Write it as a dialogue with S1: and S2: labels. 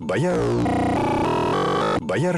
S1: Бояр... Бояр...